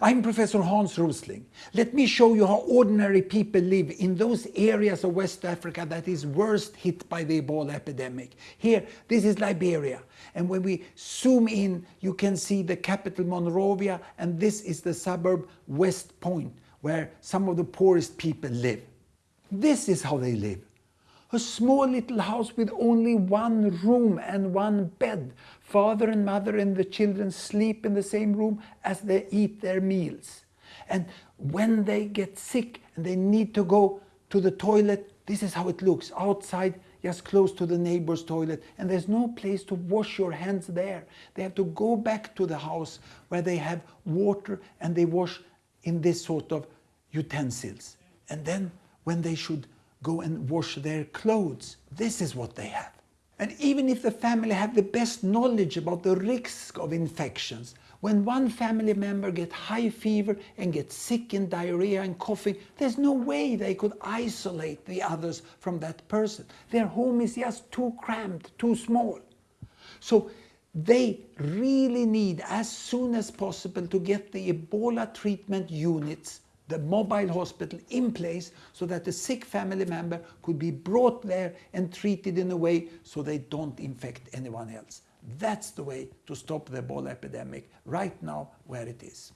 I'm Professor Hans Rosling. Let me show you how ordinary people live in those areas of West Africa that is worst hit by the Ebola epidemic. Here, this is Liberia. And when we zoom in, you can see the capital Monrovia, and this is the suburb West Point, where some of the poorest people live. This is how they live. A small little house with only one room and one bed. Father and mother and the children sleep in the same room as they eat their meals. And when they get sick and they need to go to the toilet, this is how it looks. Outside, just close to the neighbor's toilet. And there's no place to wash your hands there. They have to go back to the house where they have water and they wash in this sort of utensils. And then when they should go and wash their clothes. This is what they have. And even if the family have the best knowledge about the risk of infections, when one family member gets high fever and gets sick and diarrhea and coughing, there's no way they could isolate the others from that person. Their home is just too cramped, too small. So they really need as soon as possible to get the Ebola treatment units the mobile hospital in place so that the sick family member could be brought there and treated in a way so they don't infect anyone else. That's the way to stop the Ebola epidemic right now where it is.